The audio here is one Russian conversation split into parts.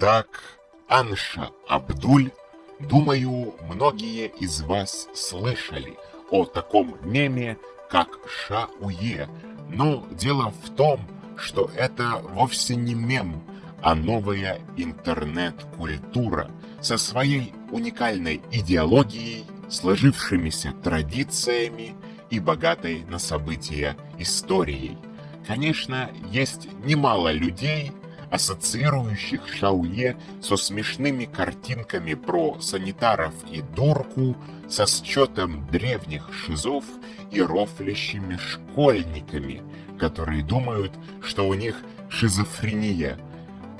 Итак, Анша Абдуль, думаю, многие из вас слышали о таком меме, как Шауе, но дело в том, что это вовсе не мем, а новая интернет-культура со своей уникальной идеологией, сложившимися традициями и богатой на события историей. Конечно, есть немало людей, ассоциирующих Шауе со смешными картинками про санитаров и дурку, со счетом древних шизов и рофлящими школьниками, которые думают, что у них шизофрения.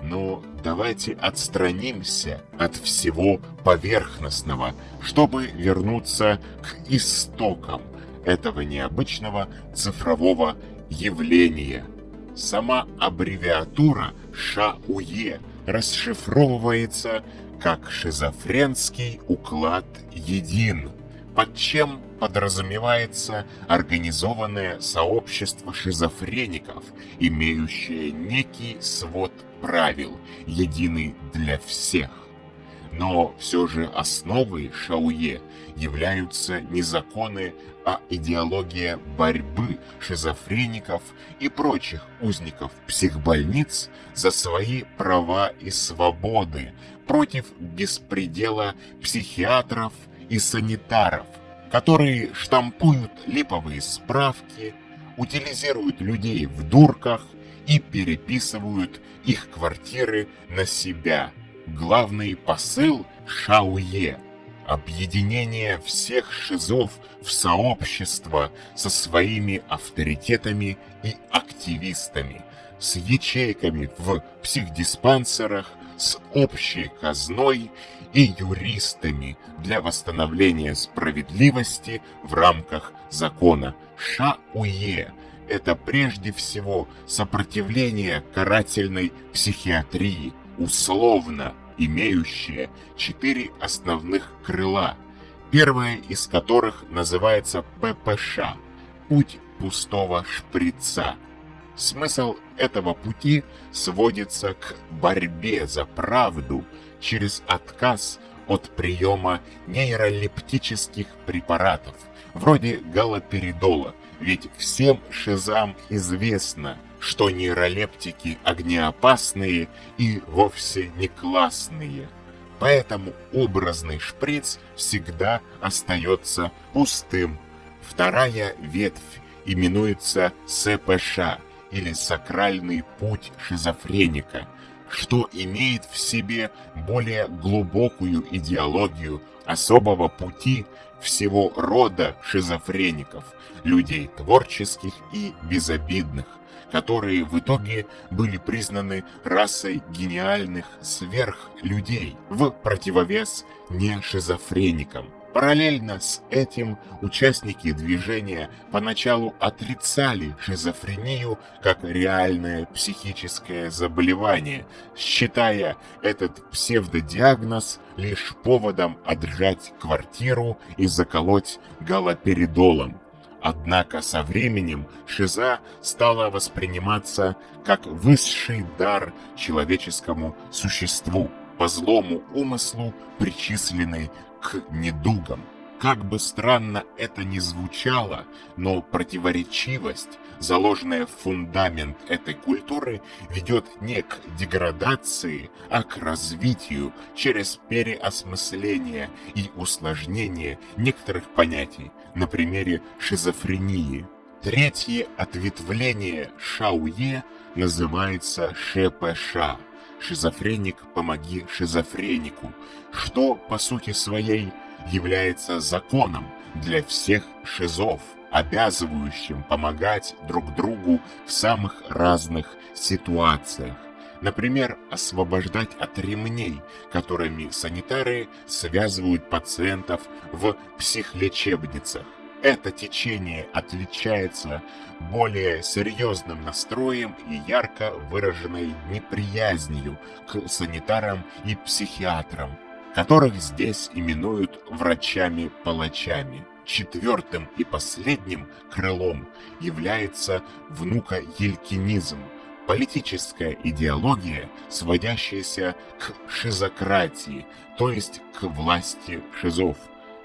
Но давайте отстранимся от всего поверхностного, чтобы вернуться к истокам этого необычного цифрового явления. Сама аббревиатура ШАУЕ расшифровывается как шизофренский уклад един, под чем подразумевается организованное сообщество шизофреников, имеющее некий свод правил, единый для всех. Но все же основой Шауе являются не законы, а идеология борьбы шизофреников и прочих узников психбольниц за свои права и свободы против беспредела психиатров и санитаров, которые штампуют липовые справки, утилизируют людей в дурках и переписывают их квартиры на себя. Главный посыл Шауе – объединение всех шизов в сообщество со своими авторитетами и активистами, с ячейками в психдиспансерах, с общей казной и юристами для восстановления справедливости в рамках закона ШАУЕ. Это прежде всего сопротивление карательной психиатрии, условно имеющее четыре основных крыла, первое из которых называется ППШ – «Путь пустого шприца», Смысл этого пути сводится к борьбе за правду через отказ от приема нейролептических препаратов, вроде галоперидола, ведь всем шизам известно, что нейролептики огнеопасные и вовсе не классные. Поэтому образный шприц всегда остается пустым. Вторая ветвь именуется СПШ или сакральный путь шизофреника, что имеет в себе более глубокую идеологию особого пути всего рода шизофреников, людей творческих и безобидных, которые в итоге были признаны расой гениальных сверхлюдей в противовес не шизофреникам. Параллельно с этим участники движения поначалу отрицали шизофрению как реальное психическое заболевание, считая этот псевдодиагноз лишь поводом отжать квартиру и заколоть галоперидолом. Однако со временем шиза стала восприниматься как высший дар человеческому существу, по злому умыслу причисленный к недугам. Как бы странно это ни звучало, но противоречивость, заложенная в фундамент этой культуры, ведет не к деградации, а к развитию через переосмысление и усложнение некоторых понятий на примере шизофрении. Третье ответвление Шауе называется ШПШ «Шизофреник, помоги шизофренику», что, по сути своей, является законом для всех шизов, обязывающим помогать друг другу в самых разных ситуациях. Например, освобождать от ремней, которыми санитары связывают пациентов в психлечебницах. Это течение отличается более серьезным настроем и ярко выраженной неприязнью к санитарам и психиатрам, которых здесь именуют врачами-палачами. Четвертым и последним крылом является внукоелькинизм, политическая идеология, сводящаяся к шизократии, то есть к власти шизов.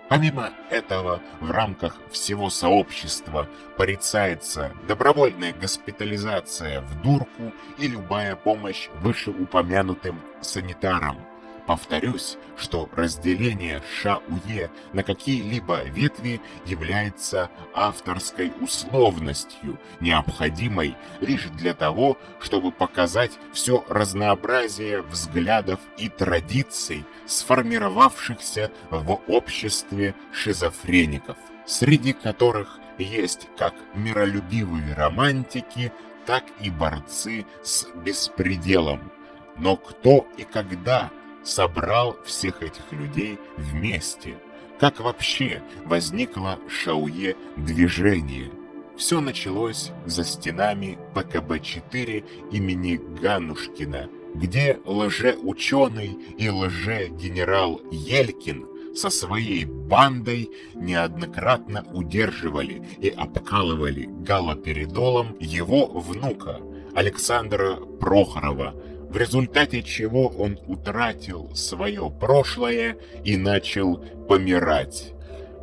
Помимо этого, в рамках всего сообщества порицается добровольная госпитализация в дурку и любая помощь вышеупомянутым санитарам – Повторюсь, что разделение ШАУЕ на какие-либо ветви является авторской условностью, необходимой лишь для того, чтобы показать все разнообразие взглядов и традиций, сформировавшихся в обществе шизофреников, среди которых есть как миролюбивые романтики, так и борцы с беспределом. Но кто и когда – собрал всех этих людей вместе. Как вообще возникло Шауе движение? Все началось за стенами ПКБ-4 имени Ганушкина, где лже-ученый и лже-генерал Елькин со своей бандой неоднократно удерживали и обкалывали галоперидолом его внука Александра Прохорова, в результате чего он утратил свое прошлое и начал помирать.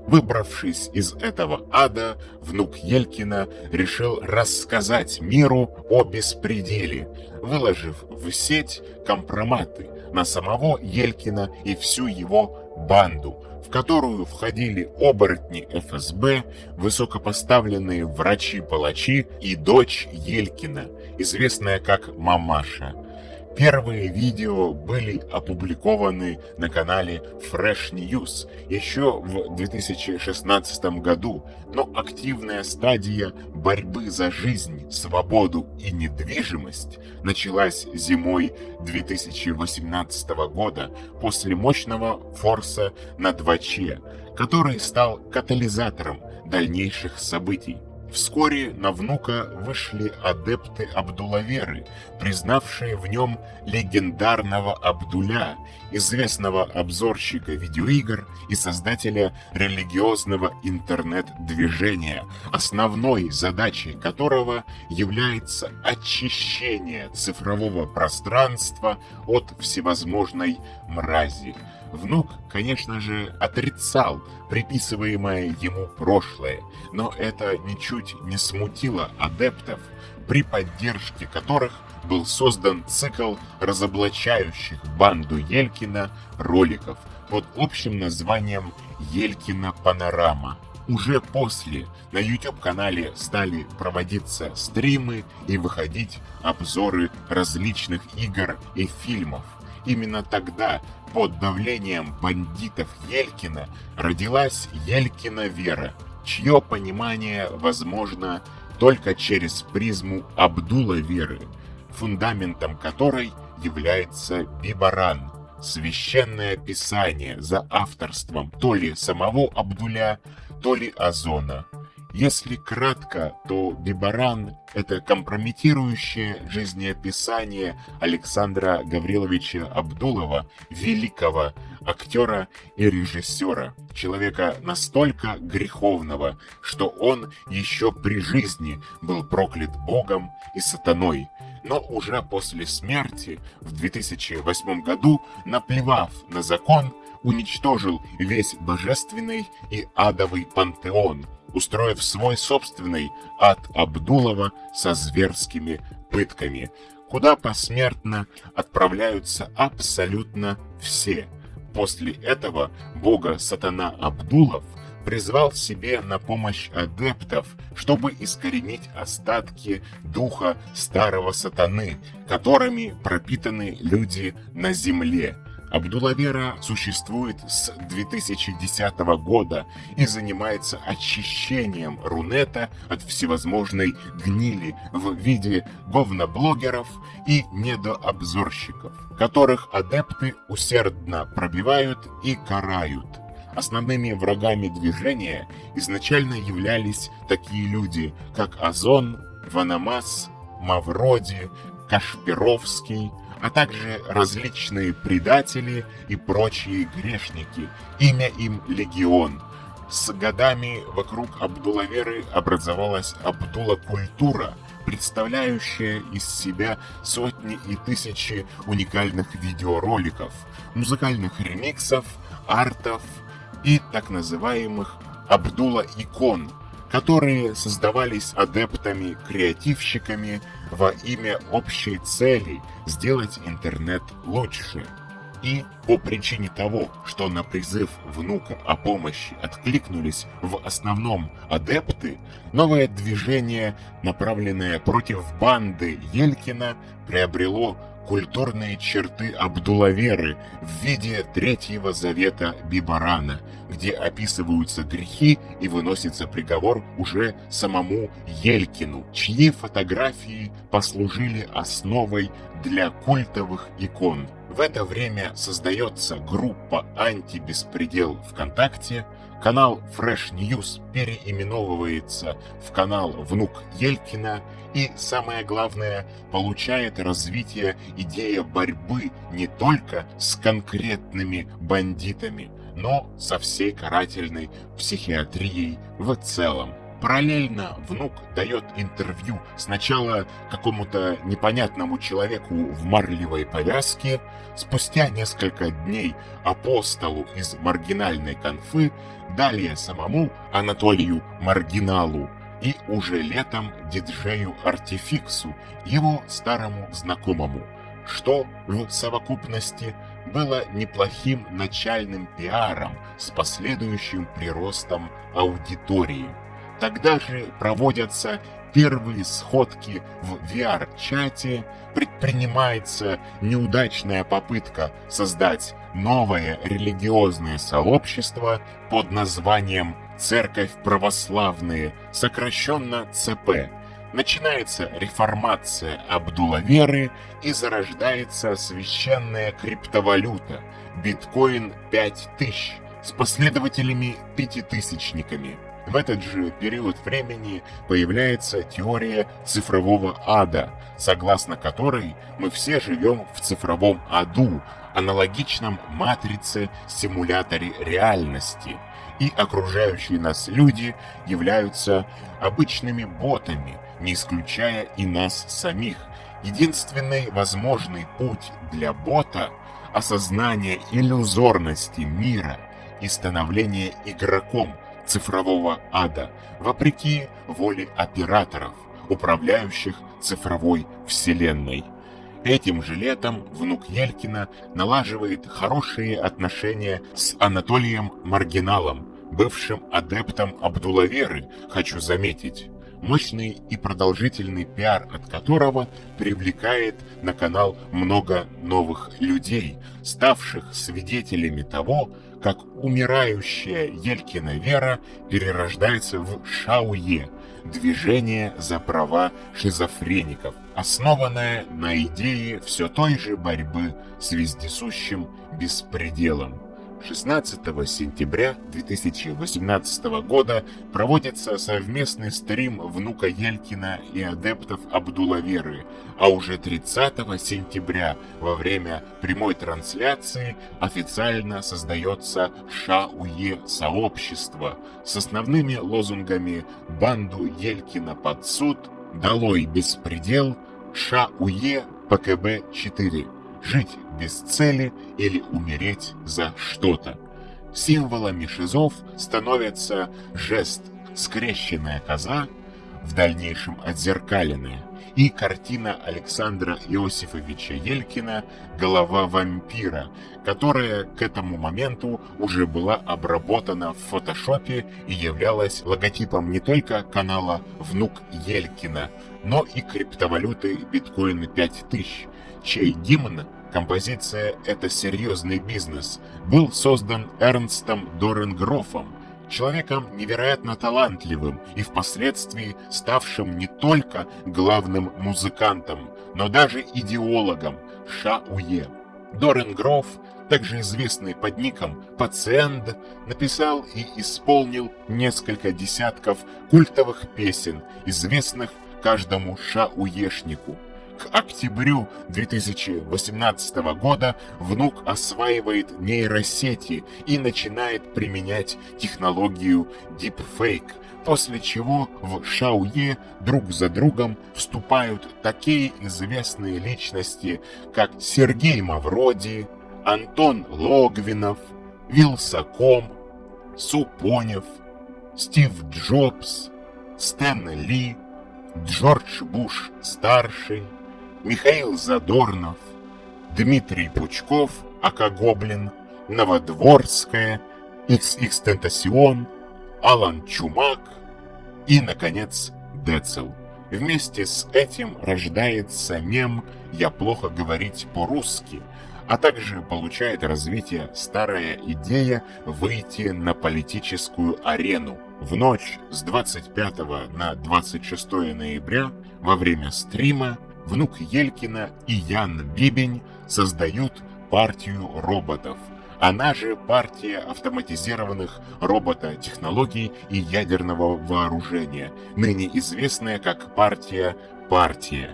Выбравшись из этого ада, внук Елькина решил рассказать миру о беспределе, выложив в сеть компроматы на самого Елькина и всю его банду, в которую входили оборотни ФСБ, высокопоставленные врачи-палачи и дочь Елькина, известная как Мамаша – Первые видео были опубликованы на канале Fresh News еще в 2016 году, но активная стадия борьбы за жизнь, свободу и недвижимость началась зимой 2018 года после мощного форса на 2Ч, который стал катализатором дальнейших событий. Вскоре на внука вышли адепты Абдулаверы, признавшие в нем легендарного Абдуля, известного обзорщика видеоигр и создателя религиозного интернет-движения, основной задачей которого является очищение цифрового пространства от всевозможной мрази. Внук, конечно же, отрицал приписываемое ему прошлое, но это ничуть не смутило адептов, при поддержке которых был создан цикл разоблачающих банду Елькина роликов под общим названием «Елькина панорама». Уже после на YouTube-канале стали проводиться стримы и выходить обзоры различных игр и фильмов. Именно тогда под давлением бандитов Елькина родилась Елькина Вера, чье понимание возможно только через призму Абдула Веры, фундаментом которой является Бибаран, священное писание за авторством то ли самого Абдуля, то ли Озона – если кратко, то Бибаран – это компрометирующее жизнеописание Александра Гавриловича Абдулова, великого актера и режиссера, человека настолько греховного, что он еще при жизни был проклят Богом и сатаной, но уже после смерти в 2008 году, наплевав на закон, уничтожил весь божественный и адовый пантеон – устроив свой собственный ад Абдулова со зверскими пытками, куда посмертно отправляются абсолютно все. После этого бога сатана Абдулов призвал себе на помощь адептов, чтобы искоренить остатки духа старого сатаны, которыми пропитаны люди на земле – Абдулавера существует с 2010 года и занимается очищением Рунета от всевозможной гнили в виде говноблогеров и недообзорщиков, которых адепты усердно пробивают и карают. Основными врагами движения изначально являлись такие люди, как Озон, Ванамас, Мавроди, Кашпировский, а также различные предатели и прочие грешники. Имя им Легион. С годами вокруг Абдулаверы образовалась Абдула-культура, представляющая из себя сотни и тысячи уникальных видеороликов, музыкальных ремиксов, артов и так называемых Абдула-икон, которые создавались адептами-креативщиками во имя общей цели сделать интернет лучше. И по причине того, что на призыв внука о помощи откликнулись в основном адепты, новое движение, направленное против банды Елькина, приобрело культурные черты Абдулаверы в виде Третьего Завета Бибарана, где описываются грехи и выносится приговор уже самому Елькину, чьи фотографии послужили основой для культовых икон. В это время создается группа «Антибеспредел ВКонтакте», канал Fresh News переименовывается в канал «Внук Елькина» и, самое главное, получает развитие идея борьбы не только с конкретными бандитами, но со всей карательной психиатрией в целом. Параллельно внук дает интервью сначала какому-то непонятному человеку в марлевой повязке, спустя несколько дней апостолу из маргинальной конфы, далее самому Анатолию Маргиналу и уже летом диджею Артификсу, его старому знакомому, что в совокупности было неплохим начальным пиаром с последующим приростом аудитории. Тогда же проводятся первые сходки в VR-чате, предпринимается неудачная попытка создать новое религиозное сообщество под названием «Церковь православные», сокращенно ЦП. Начинается реформация Абдулаверы и зарождается священная криптовалюта биткоин 5000 с последователями-пятитысячниками. В этот же период времени появляется теория цифрового ада, согласно которой мы все живем в цифровом аду, аналогичном матрице-симуляторе реальности, и окружающие нас люди являются обычными ботами, не исключая и нас самих. Единственный возможный путь для бота – осознание иллюзорности мира и становление игроком – цифрового ада, вопреки воле операторов, управляющих цифровой вселенной. Этим же летом внук Елькина налаживает хорошие отношения с Анатолием Маргиналом, бывшим адептом Абдулаверы, хочу заметить, мощный и продолжительный пиар от которого привлекает на канал много новых людей, ставших свидетелями того, как умирающая Елькина Вера перерождается в Шауе, движение за права шизофреников, основанное на идее все той же борьбы с вездесущим беспределом. 16 сентября 2018 года проводится совместный стрим внука Елькина и адептов Абдулаверы, а уже 30 сентября во время прямой трансляции официально создается ШАУЕ сообщество с основными лозунгами «Банду Елькина под суд», «Долой беспредел», «ШАУЕ ПКБ-4» жить без цели или умереть за что-то. Символами шизов становятся жест «скрещенная коза», в дальнейшем отзеркаленная, и картина Александра Иосифовича Елькина «Голова вампира», которая к этому моменту уже была обработана в фотошопе и являлась логотипом не только канала «Внук Елькина», но и криптовалюты биткоина 5000, чей гимн Композиция «Это серьезный бизнес» был создан Эрнстом Доренгрофом, человеком невероятно талантливым и впоследствии ставшим не только главным музыкантом, но даже идеологом Шауе. Доренгроф, также известный под ником Пациент, написал и исполнил несколько десятков культовых песен, известных каждому шауешнику – К октябрю 2018 года внук осваивает нейросети и начинает применять технологию Deepfake, после чего в Шауе друг за другом вступают такие известные личности, как Сергей Мавроди, Антон Логвинов, Вилсаком, Супонев, Стив Джобс, Стэн Ли, Джордж Буш-старший, Михаил Задорнов, Дмитрий Пучков, Ака Гоблин, Новодворская, XX Тентасион, Алан Чумак и, наконец, Децл. Вместе с этим рождается мем «Я плохо говорить по-русски», а также получает развитие старая идея выйти на политическую арену. В ночь с 25 на 26 ноября во время стрима внук Елькина и Ян Бибень создают партию роботов – она же партия автоматизированных робототехнологий и ядерного вооружения, ныне известная как партия «Партия».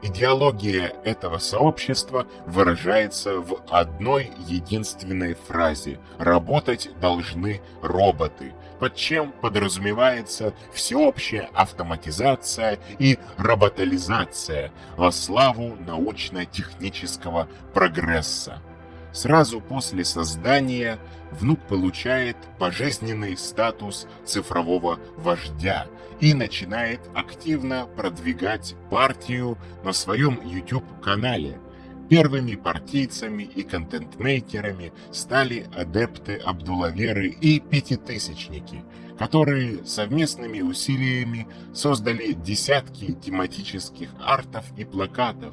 Идеология этого сообщества выражается в одной единственной фразе «работать должны роботы», под чем подразумевается всеобщая автоматизация и роботализация во славу научно-технического прогресса. Сразу после создания внук получает пожизненный статус цифрового вождя и начинает активно продвигать партию на своем YouTube-канале. Первыми партийцами и контент-мейкерами стали адепты Абдулаверы и Пятитысячники, которые совместными усилиями создали десятки тематических артов и плакатов,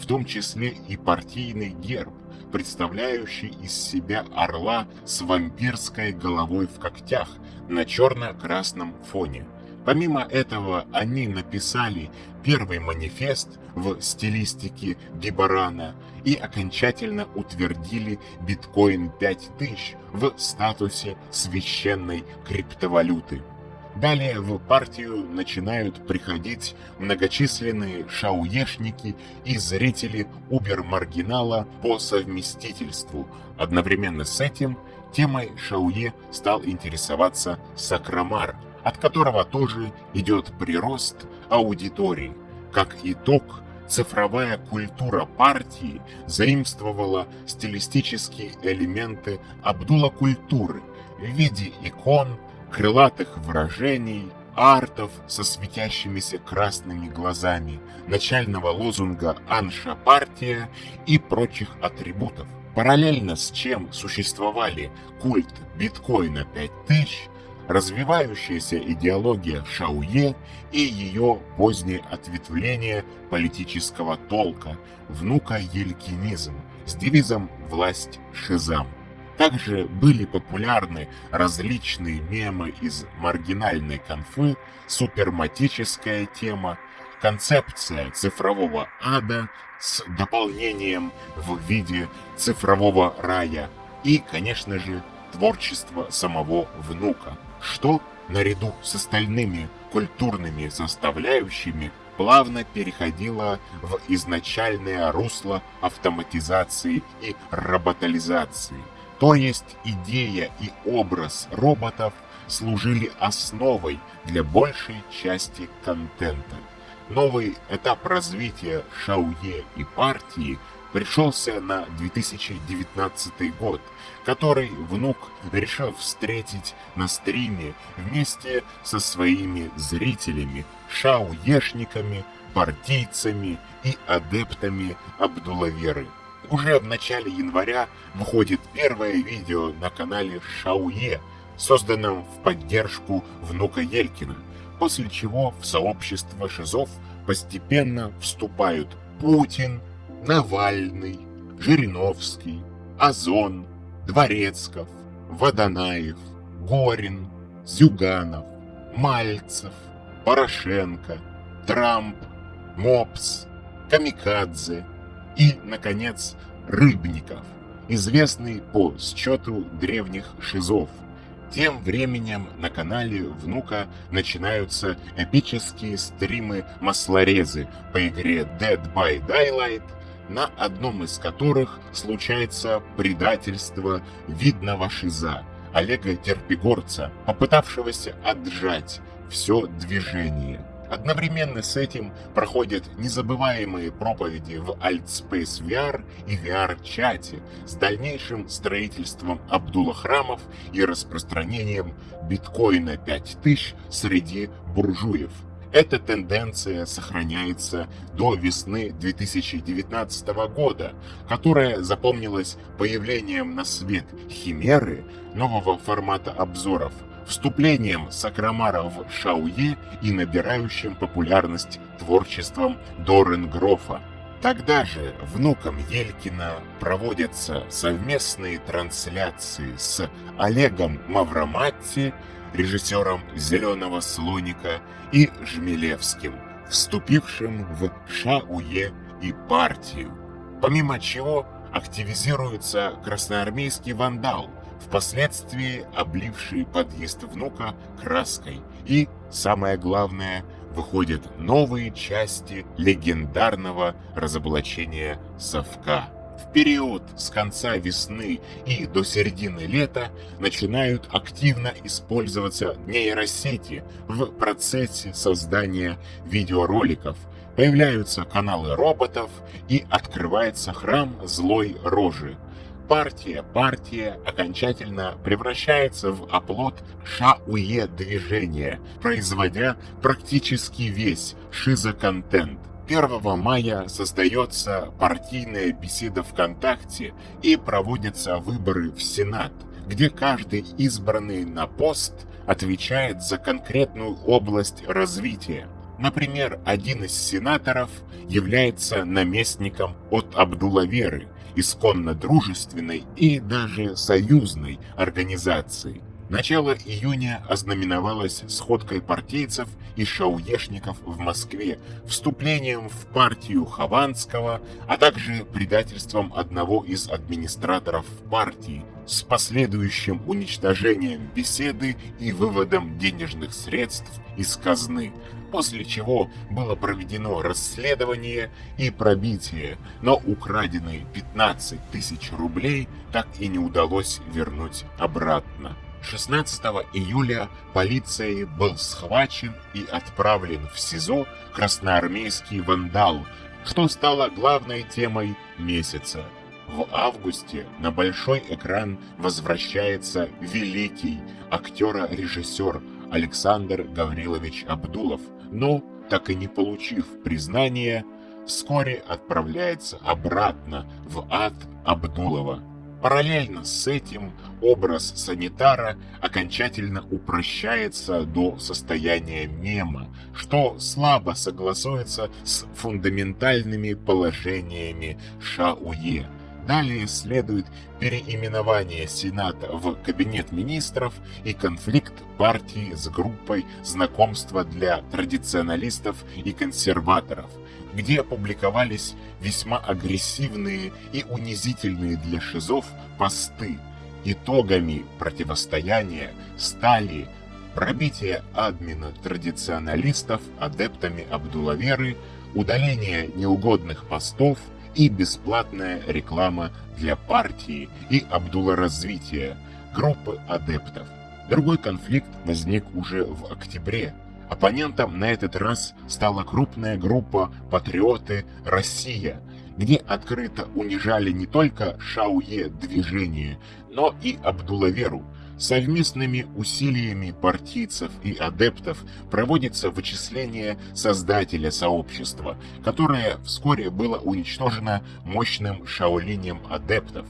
в том числе и партийный герб, представляющий из себя орла с вампирской головой в когтях на черно-красном фоне. Помимо этого, они написали первый манифест в стилистике Гибарана и окончательно утвердили биткоин 5000 в статусе священной криптовалюты. Далее в партию начинают приходить многочисленные шауешники и зрители убер-маргинала по совместительству. Одновременно с этим темой шауе стал интересоваться Сакрамар, от которого тоже идет прирост аудитории. Как итог, цифровая культура партии заимствовала стилистические элементы Абдула-культуры в виде икон, крылатых выражений, артов со светящимися красными глазами, начального лозунга «Анша партия» и прочих атрибутов. Параллельно с чем существовали культ биткоина 5000, развивающаяся идеология Шауе и ее позднее ответвление политического толка, внука Елькинизм, с девизом «Власть Шизам». Также были популярны различные мемы из маргинальной конфы, суперматическая тема, концепция цифрового ада с дополнением в виде цифрового рая и, конечно же, творчество самого внука, что, наряду с остальными культурными составляющими, плавно переходило в изначальное русло автоматизации и роботализации – то есть идея и образ роботов служили основой для большей части контента. Новый этап развития Шауе и партии пришелся на 2019 год, который внук решил встретить на стриме вместе со своими зрителями, шауешниками, партийцами и адептами Абдулаверы. Уже в начале января выходит первое видео на канале Шауе, созданном в поддержку внука Елькина, после чего в сообщество шизов постепенно вступают Путин, Навальный, Жириновский, Озон, Дворецков, Водонаев, Горин, Зюганов, Мальцев, Порошенко, Трамп, Мопс, Камикадзе, и, наконец, Рыбников, известный по счету древних шизов. Тем временем на канале внука начинаются эпические стримы маслорезы по игре Dead by Daylight, на одном из которых случается предательство видного шиза Олега Терпигорца, попытавшегося отжать все движение. Одновременно с этим проходят незабываемые проповеди в Altspace VR и VR-чате с дальнейшим строительством Абдулла-храмов и распространением биткоина 5000 среди буржуев. Эта тенденция сохраняется до весны 2019 года, которая запомнилась появлением на свет химеры нового формата обзоров – вступлением Сакрамара в Шауе и набирающим популярность творчеством Дорен Грофа. Тогда же внуком Елькина проводятся совместные трансляции с Олегом Мавроматти, режиссером «Зеленого слоника», и Жмелевским, вступившим в Шауе и партию. Помимо чего активизируется красноармейский вандал, впоследствии обливший подъезд внука краской. И, самое главное, выходят новые части легендарного разоблачения совка. В период с конца весны и до середины лета начинают активно использоваться нейросети в процессе создания видеороликов, появляются каналы роботов и открывается храм злой рожи, партия, партия окончательно превращается в оплот шауе движения, производя практически весь шизоконтент. 1 мая создается партийная беседа ВКонтакте и проводятся выборы в Сенат, где каждый избранный на пост отвечает за конкретную область развития. Например, один из сенаторов является наместником от Абдулаверы, исконно дружественной и даже союзной организации. Начало июня ознаменовалось сходкой партийцев и шауешников в Москве, вступлением в партию Хованского, а также предательством одного из администраторов партии, с последующим уничтожением беседы и выводом денежных средств из казны, после чего было проведено расследование и пробитие, но украденные 15 тысяч рублей так и не удалось вернуть обратно. 16 июля полицией был схвачен и отправлен в СИЗО красноармейский вандал, что стало главной темой месяца. В августе на большой экран возвращается великий актера-режиссер Александр Гаврилович Абдулов, но, так и не получив признания, вскоре отправляется обратно в ад Абдулова. Параллельно с этим образ санитара окончательно упрощается до состояния мема, что слабо согласуется с фундаментальными положениями Шауе. Далее следует переименование Сената в Кабинет министров и конфликт партии с группой знакомства для традиционалистов и консерваторов, где опубликовались весьма агрессивные и унизительные для шизов посты. Итогами противостояния стали пробитие админа традиционалистов адептами Абдулаверы, удаление неугодных постов – и бесплатная реклама для партии и Абдулла-развития, группы адептов. Другой конфликт возник уже в октябре. Оппонентом на этот раз стала крупная группа «Патриоты Россия», где открыто унижали не только Шауе движение, но и Абдулаверу, Совместными усилиями партийцев и адептов проводится вычисление создателя сообщества, которое вскоре было уничтожено мощным шаолинем адептов.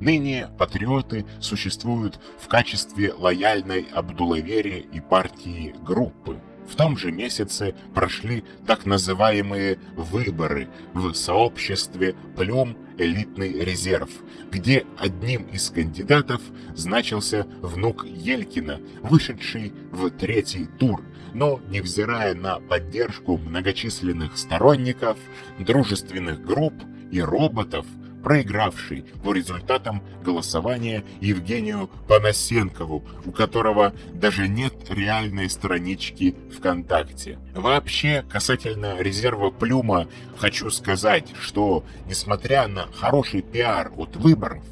Ныне патриоты существуют в качестве лояльной Абдулавере и партии группы. В том же месяце прошли так называемые «выборы» в сообществе «Плем элитный резерв», где одним из кандидатов значился внук Елькина, вышедший в третий тур, но, невзирая на поддержку многочисленных сторонников, дружественных групп и роботов, проигравший по результатам голосования Евгению Панасенкову, у которого даже нет реальной странички ВКонтакте. Вообще, касательно резерва Плюма, хочу сказать, что несмотря на хороший пиар от выборов,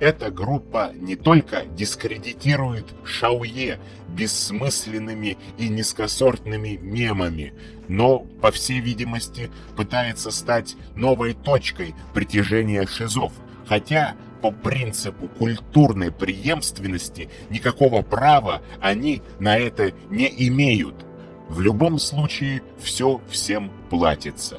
эта группа не только дискредитирует Шауе бессмысленными и низкосортными мемами, но, по всей видимости, пытается стать новой точкой притяжения шизов, хотя по принципу культурной преемственности никакого права они на это не имеют. В любом случае, все всем платится.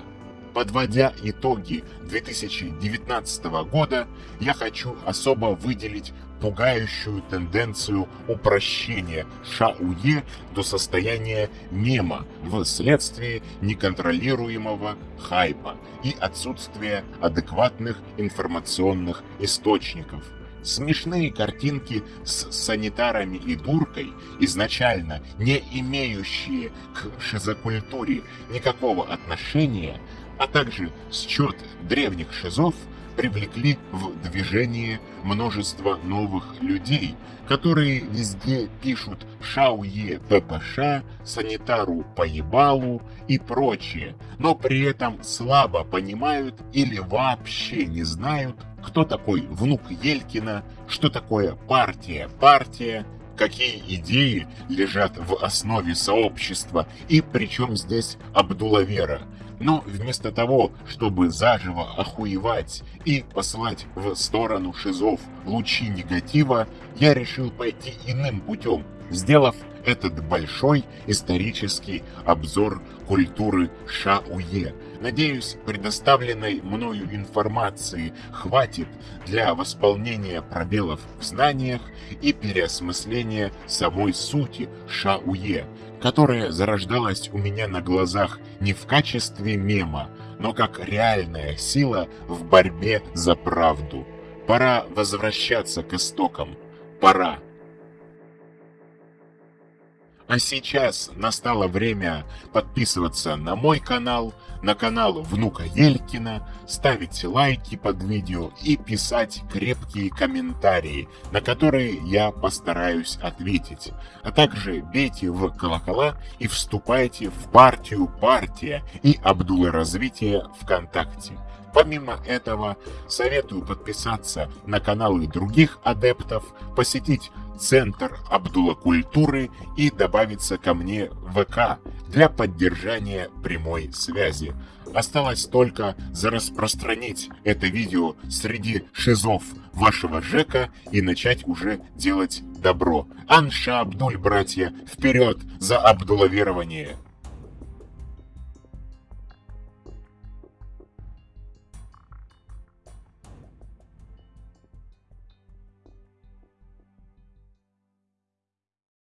Подводя итоги 2019 года, я хочу особо выделить пугающую тенденцию упрощения ШАУЕ до состояния мема вследствие неконтролируемого хайпа и отсутствия адекватных информационных источников. Смешные картинки с санитарами и дуркой, изначально не имеющие к шизокультуре никакого отношения, а также счет древних шизов привлекли в движение множество новых людей, которые везде пишут «Шауе ППШ», «Санитару поебалу» и прочее, но при этом слабо понимают или вообще не знают, кто такой внук Елькина, что такое партия-партия, какие идеи лежат в основе сообщества. И причем здесь Абдулавера – но вместо того, чтобы заживо охуевать и послать в сторону шизов лучи негатива, я решил пойти иным путем, сделав этот большой исторический обзор культуры Шауе. Надеюсь, предоставленной мною информации хватит для восполнения пробелов в знаниях и переосмысления самой сути Шауе, которая зарождалась у меня на глазах не в качестве мема, но как реальная сила в борьбе за правду. Пора возвращаться к истокам. Пора. А сейчас настало время подписываться на мой канал, на канал внука Елькина, ставить лайки под видео и писать крепкие комментарии, на которые я постараюсь ответить. А также бейте в колокола и вступайте в партию «Партия» и Абдула развития ВКонтакте. Помимо этого, советую подписаться на каналы других адептов, посетить Центр Абдула Культуры и добавиться ко мне в ВК для поддержания прямой связи. Осталось только зараспространить это видео среди шизов вашего ЖЭКа и начать уже делать добро. Анша Абдуль, братья, вперед за абдулаверование!